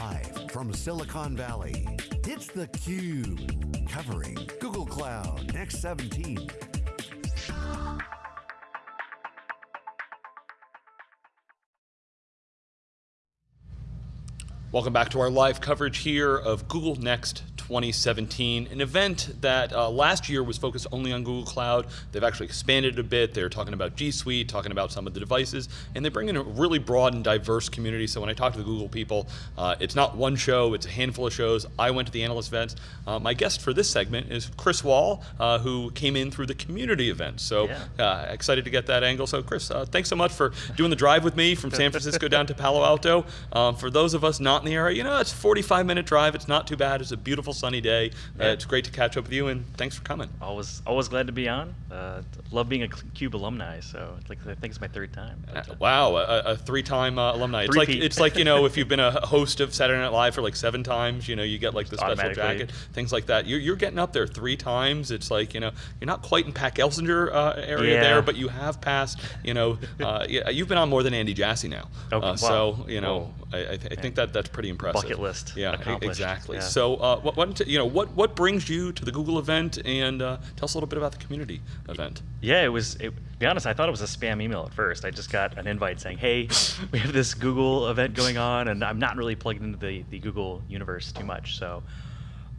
Live from Silicon Valley, it's theCUBE, covering Google Cloud Next 17. Welcome back to our live coverage here of Google Next 2017, an event that uh, last year was focused only on Google Cloud. They've actually expanded a bit. They're talking about G Suite, talking about some of the devices, and they bring in a really broad and diverse community. So when I talk to the Google people, uh, it's not one show, it's a handful of shows. I went to the analyst events. Uh, my guest for this segment is Chris Wahl, uh, who came in through the community event. So yeah. Uh, excited to get that angle. So Chris, uh, thanks so much for doing the drive with me from San Francisco down to Palo Alto. Um, for those of us not in the area, you know, it's a 45 minute drive. It's not too bad. It's a beautiful sunny day. Uh, Yeah. it's great to catch up with you, and thanks for coming. Always, always glad to be on. Uh, love being a Cube alumni, so it's like I think it's my third time. Uh, wow, a, a three-time uh, alumni. It's like it's like you know if you've been a host of Saturday Night Live for like seven times, you know you get like the special jacket, things like that. You're, you're getting up there three times. It's like you know you're not quite in Pat Gelsinger uh, area Yeah. there, but you have passed. You know, uh, you've been on more than Andy Jassy now. Okay, wow. so you know, Whoa. I, I, th- I think that that's pretty impressive. Bucket list Yeah, exactly. Yeah. So uh, what, what you know what what brings you to the Google event, and uh, tell us a little bit about the community event. yeah, it was. It, to be honest, I thought it was a spam email at first. I just got an invite saying, "Hey, we have this Google event going on," and I'm not really plugged into the, the Google universe too much, so.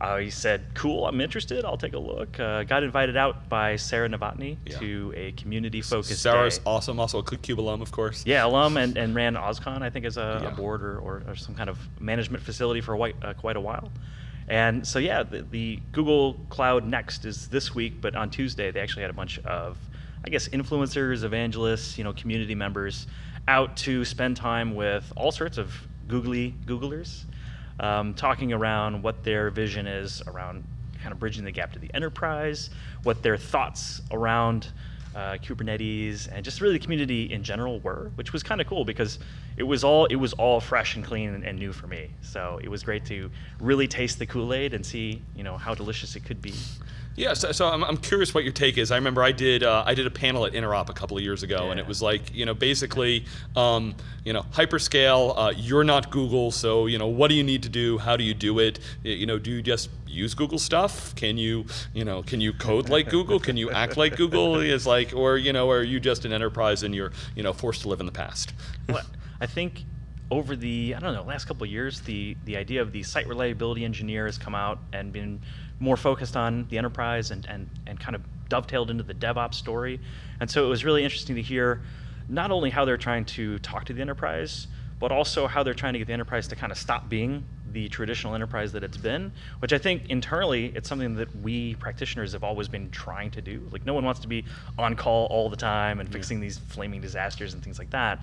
I said, "Cool, I'm interested. I'll take a look." Uh, got invited out by Sarah Novotny Yeah. to a community-focused Sarah's day. awesome, also a Cube alum, of course. Yeah, alum and, and ran OSCON, I think, as a, Yeah. a board or, or, or some kind of management facility for a white, uh, quite a while. And so, yeah, the, the Google Cloud Next is this week, but on Tuesday they actually had a bunch of, I guess, influencers, evangelists, you know, community members out to spend time with all sorts of googly Googlers, um, talking around what their vision is around kind of bridging the gap to the enterprise, what their thoughts around uh, Kubernetes and just really the community in general were, which was kind of cool because it was all it was all fresh and clean and, and new for me. So it was great to really taste the Kool Aid and see you know how delicious it could be. Yeah, so, so I'm, I'm curious what your take is. I remember I did uh, I did a panel at Interop a couple of years ago, and it was like you know basically um, you know hyperscale. Uh, you're not Google, so you know what do you need to do? How do you do it? You know, do you just use Google stuff? Can you you know can you code like Google? Can you act like Google? Is like or you know are you just an enterprise and you're you know forced to live in the past? Well, I think over the I don't know last couple of years, the the idea of the site reliability engineer has come out and been more focused on the enterprise and and and kind of dovetailed into the DevOps story. And so it was really interesting to hear not only how they're trying to talk to the enterprise, but also how they're trying to get the enterprise to kind of stop being the traditional enterprise that it's been, which I think internally it's something that we practitioners have always been trying to do. Like no one wants to be on call all the time and fixing these flaming disasters and things like that.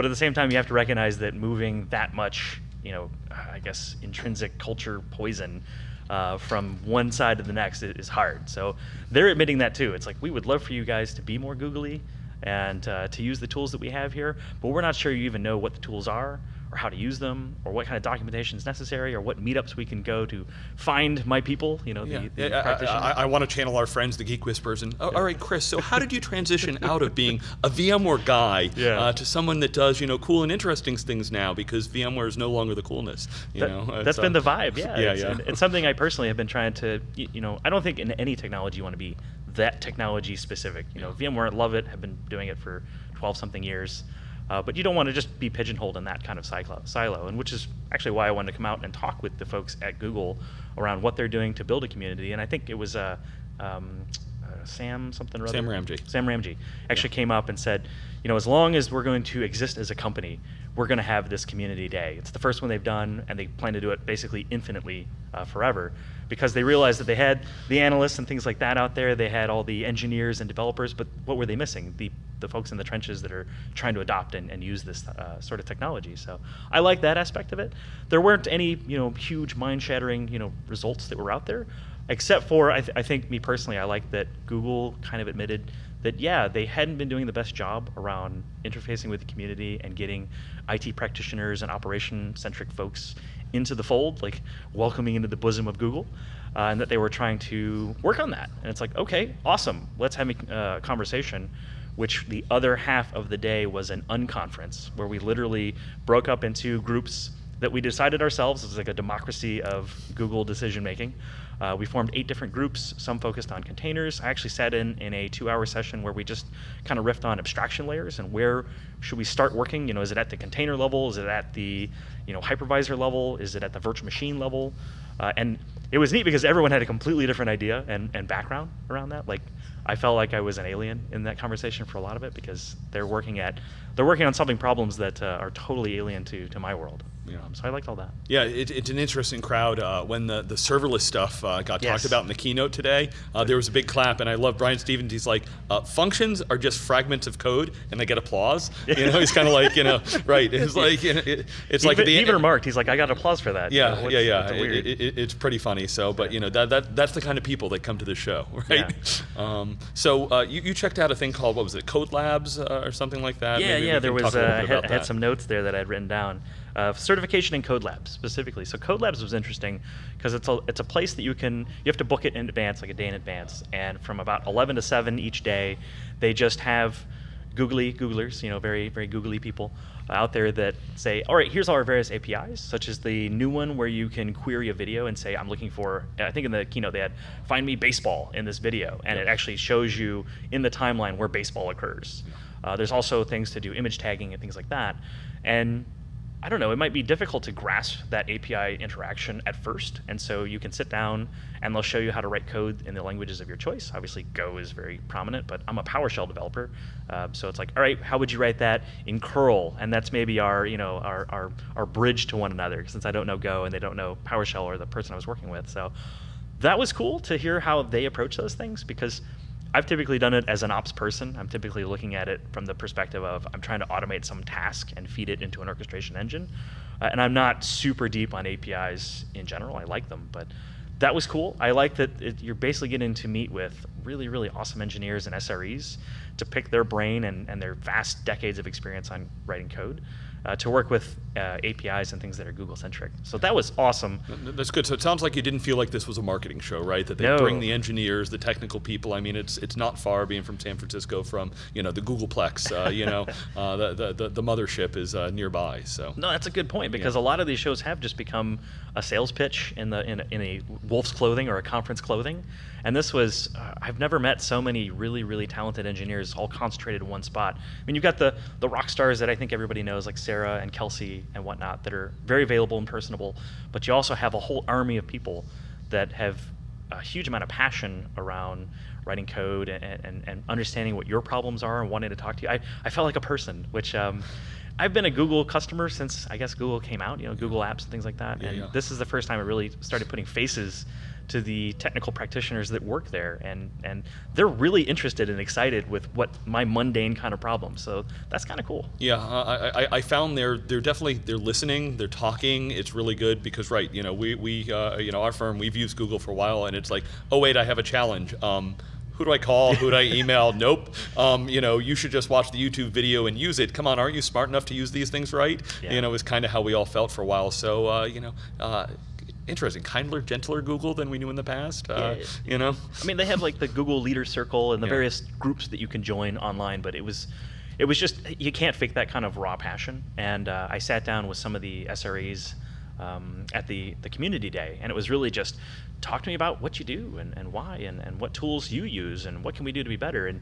But at the same time, you have to recognize that moving that much, you know, I guess intrinsic culture poison uh, from one side to the next is hard. So they're admitting that too. It's like we would love for you guys to be more googly and uh, to use the tools that we have here, but we're not sure you even know what the tools are or how to use them or what kind of documentation is necessary or what meetups we can go to find my people, you know, Yeah, the, the Yeah, I- practitioners. I, I, want to channel our friends, the Geek Whisperers, and oh, all right, Chris. So how did you transition out of being a VMware guy Yeah. uh, to someone that does you know cool and interesting things now because VMware is no longer the coolness? You That- know, that's It's, been uh, the vibe, yeah. Yeah, it's, yeah. It's something I personally have been trying to, you know, I don't think in any technology you want to be that technology specific. You know, VMware, love it, have been doing it for 12 something years. Uh, but you don't want to just be pigeonholed in that kind of silo, silo, and which is actually why I wanted to come out and talk with the folks at Google around what they're doing to build a community. And I think it was uh, um, uh, Sam something or other. Sam Ramji. Sam Ramji actually came up and said, you know, as long as we're going to exist as a company, we're going to have this community day. It's the first one they've done, and they plan to do it basically infinitely uh, forever because they realized that they had the analysts and things like that out there. They had all the engineers and developers, but what were they missing? The the folks in the trenches that are trying to adopt and, and use this uh, sort of technology. So I like that aspect of it. There weren't any you know huge mind-shattering you know results that were out there, except for I, th- I think me personally, I like that Google kind of admitted that yeah they hadn't been doing the best job around interfacing with the community and getting IT practitioners and operation-centric folks into the fold, like welcoming into the bosom of Google, uh, and that they were trying to work on that. And it's like, okay, awesome, let's have a uh, conversation. Which the other half of the day was an unconference where we literally broke up into groups that we decided ourselves. It was like a democracy of Google decision making. Uh, we formed eight different groups, some focused on containers. I actually sat in in a two-hour session where we just kind of riffed on abstraction layers and where should we start working. You know, is it at the container level? Is it at the you know hypervisor level? Is it at the virtual machine level? Uh, and it was neat because everyone had a completely different idea and, and background around that. Like I felt like I was an alien in that conversation for a lot of it because they're working at they're working on solving problems that uh, are totally alien to, to my world. Yeah. So I liked all that. Yeah, it, it's an interesting crowd. Uh, when the, the serverless stuff uh, got Yes. talked about in the keynote today, uh, there was a big clap, and I love Brian Stevens. He's like, uh, functions are just fragments of code, and they get applause. You know, he's kind of like, you know, right? It's like, you know, it, it's like even, the even remarked, he's like, I got applause for that. You Yeah, know, yeah, yeah. It- it- it- it's pretty funny. So, but you know that, that that's the kind of people that come to the show, right? Um, so uh, you, you checked out a thing called what was it, Code Labs uh, or something like that? yeah, Maybe yeah. There was uh, I had, I had some notes there that I'd written down. Uh, certification in Code Labs specifically. So Code Labs was interesting because it's a it's a place that you can you have to book it in advance, like a day in advance, and from about 11 to 7 each day, they just have googly Googlers, you know, very very googly people out there that say, all right, here's all our various APIs, such as the new one where you can query a video and say, I'm looking for. I think in the keynote they had find me baseball in this video, and it actually shows you in the timeline where baseball occurs. Uh, there's also things to do image tagging and things like that, and I don't know, it might be difficult to grasp that API interaction at first. And so you can sit down and they'll show you how to write code in the languages of your choice. Obviously, Go is very prominent, but I'm a PowerShell developer. Uh, so it's like, all right, how would you write that in curl? And that's maybe our, you know, our, our, our bridge to one another since I don't know Go and they don't know PowerShell or the person I was working with. So that was cool to hear how they approach those things because I've typically done it as an ops person. I'm typically looking at it from the perspective of I'm trying to automate some task and feed it into an orchestration engine. Uh, and I'm not super deep on APIs in general. I like them, but that was cool. I like that it, you're basically getting to meet with really, really awesome engineers and SREs to pick their brain and, and their vast decades of experience on writing code. Uh, to work with uh, APIs and things that are Google centric. So that was awesome. That's good. So it sounds like you didn't feel like this was a marketing show, right? That they No. bring the engineers, the technical people. I mean, it's it's not far being from San Francisco, from you know the Googleplex. Uh, you know, uh, the, the the the mothership is uh, nearby. So No, that's a good point because Yeah. a lot of these shows have just become a sales pitch in the in a, in a wolf's clothing or a conference clothing. And this was uh, I've never met so many really really talented engineers all concentrated in one spot. I mean, you've got the the rock stars that I think everybody knows like Sarah and Kelsey and whatnot that are very available and personable, but you also have a whole army of people that have a huge amount of passion around writing code and, and, and understanding what your problems are and wanting to talk to you. I, I felt like a person, which um, I've been a Google customer since I guess Google came out, you know, Google Apps and things like that. Yeah, and yeah. this is the first time I really started putting faces to the technical practitioners that work there, and and they're really interested and excited with what my mundane kind of problem. So that's kind of cool. Yeah, I, I, I found they're they're definitely they're listening, they're talking. It's really good because right, you know, we we uh, you know our firm we've used Google for a while, and it's like, oh wait, I have a challenge. Um, who do I call? Who do I email? nope. Um, you know, you should just watch the YouTube video and use it. Come on, aren't you smart enough to use these things right? Yeah. You know, is kind of how we all felt for a while. So uh, you know. Uh, Interesting, kinder, gentler Google than we knew in the past. Uh, Yeah. You know, I mean, they have like the Google Leader Circle and the Yeah. various groups that you can join online, but it was, it was just you can't fake that kind of raw passion. And uh, I sat down with some of the SREs um, at the the community day, and it was really just talk to me about what you do and, and why and, and what tools you use and what can we do to be better. And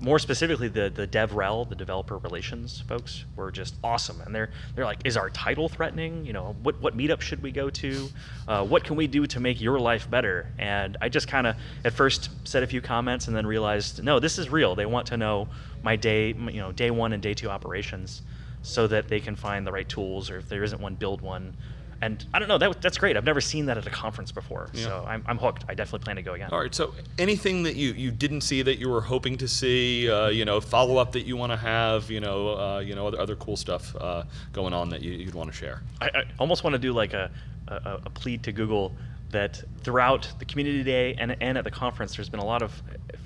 more specifically, the the DevRel, the developer relations folks, were just awesome. And they're they're like, is our title threatening? You know, what what meetup should we go to? Uh, what can we do to make your life better? And I just kind of at first said a few comments and then realized, no, this is real. They want to know my day, you know, day one and day two operations, so that they can find the right tools, or if there isn't one, build one. And I don't know, that, that's great. I've never seen that at a conference before, Yeah. so I'm, I'm hooked. I definitely plan to go again. All right. So, anything that you, you didn't see that you were hoping to see, uh, you know, follow up that you want to have, you know, uh, you know, other, other cool stuff uh, going on that you, you'd want to share. I, I almost want to do like a, a, a plea to Google that throughout the community day and, and at the conference, there's been a lot of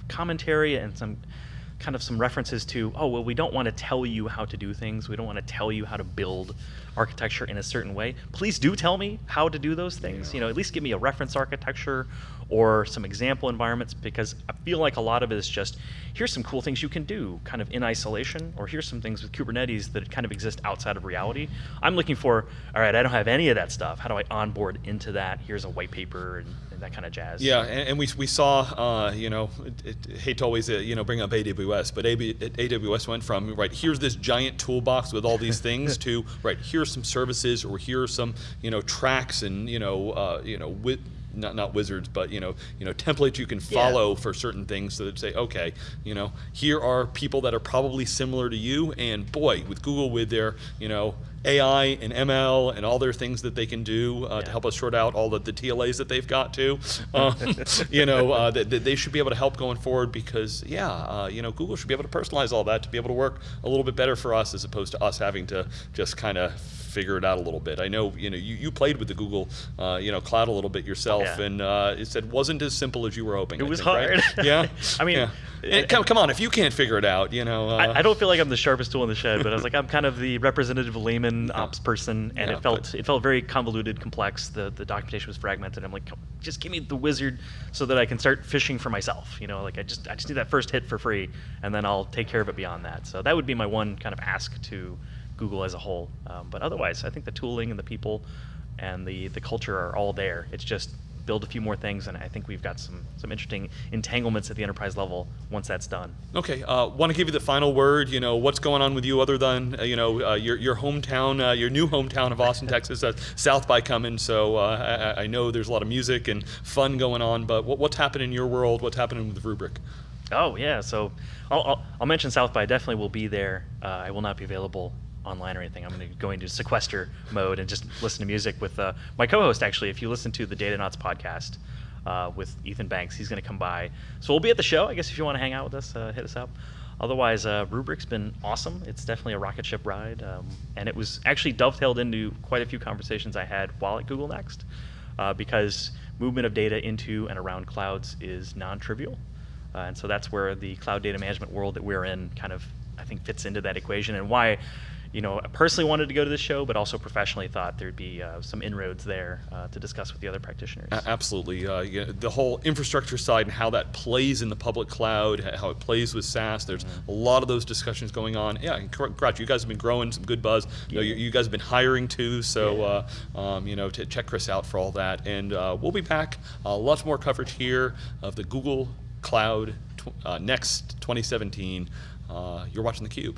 commentary and some kind of some references to, oh, well, we don't want to tell you how to do things. We don't want to tell you how to build architecture in a certain way. Please do tell me how to do those things. You know, at least give me a reference architecture or some example environments because I feel like a lot of it is just here's some cool things you can do kind of in isolation, or here's some things with Kubernetes that kind of exist outside of reality. I'm looking for, all right, I don't have any of that stuff. How do I onboard into that? Here's a white paper and, and that kind of jazz. Yeah, and, and we, we saw, uh, you know, it, it, hate to always, uh, you know, bring up AWS, but AB, AWS went from, right, here's this giant toolbox with all these things to, right, here's some services or here's some, you know, tracks and, you know, uh, you know, with, not not wizards, but you know, you know, templates you can follow Yeah. for certain things, so that say, okay, you know, here are people that are probably similar to you, and boy, with Google, with their, you know, AI and ML and all their things that they can do uh, to help us sort out all the, the TLAs that they've got too, um, you know, uh, that, that they should be able to help going forward because, yeah, uh, you know, Google should be able to personalize all that to be able to work a little bit better for us as opposed to us having to just kind of figure it out a little bit. I know, you know, you, you played with the Google, uh, you know, cloud a little bit yourself, Yeah. and uh, it said wasn't as simple as you were hoping. It I was think, right? hard. Yeah. I mean, Yeah. And come, come on, if you can't figure it out, you know. Uh, I, I don't feel like I'm the sharpest tool in the shed, but I was like, I'm kind of the representative layman ops person, and Yeah, it felt it felt very convoluted, complex. The the documentation was fragmented. I'm like, just give me the wizard so that I can start fishing for myself. You know, like I just I just need that first hit for free, and then I'll take care of it beyond that. So that would be my one kind of ask to Google as a whole. Um, but otherwise, I think the tooling and the people and the the culture are all there. It's just build a few more things, and I think we've got some some interesting entanglements at the enterprise level once that's done. Okay, uh, want to give you the final word. You know, what's going on with you other than uh, you know uh, your your hometown, uh, your new hometown of Austin, Texas, uh, South by coming. So uh, I, I know there's a lot of music and fun going on. But what, what's happening in your world? What's happening with Rubrik? Oh yeah, so I'll, I'll, I'll mention South by. I definitely will be there. Uh, I will not be available online or anything. I'm going to go into sequester mode and just listen to music with uh, my co-host. Actually, if you listen to the Datanauts podcast uh, with Ethan Banks, he's going to come by. So we'll be at the show. I guess if you want to hang out with us, uh, hit us up. Otherwise, uh, Rubrik's been awesome. It's definitely a rocket ship ride, um, and it was actually dovetailed into quite a few conversations I had while at Google Next, uh, because movement of data into and around clouds is non-trivial. Uh, and so that's where the cloud data management world that we're in kind of, I think, fits into that equation and why, you know, I personally wanted to go to this show, but also professionally thought there'd be uh, some inroads there uh, to discuss with the other practitioners. Absolutely. Uh, yeah, the whole infrastructure side and how that plays in the public cloud, how it plays with SaaS. There's a lot of those discussions going on. Yeah, and. You guys have been growing some good buzz. You, know, you, you guys have been hiring too. So, uh, um, you know, to check Chris out for all that. And uh, we'll be back. Uh, lots more coverage here of the Google Cloud tw- uh, Next 2017. Uh, you're watching theCUBE.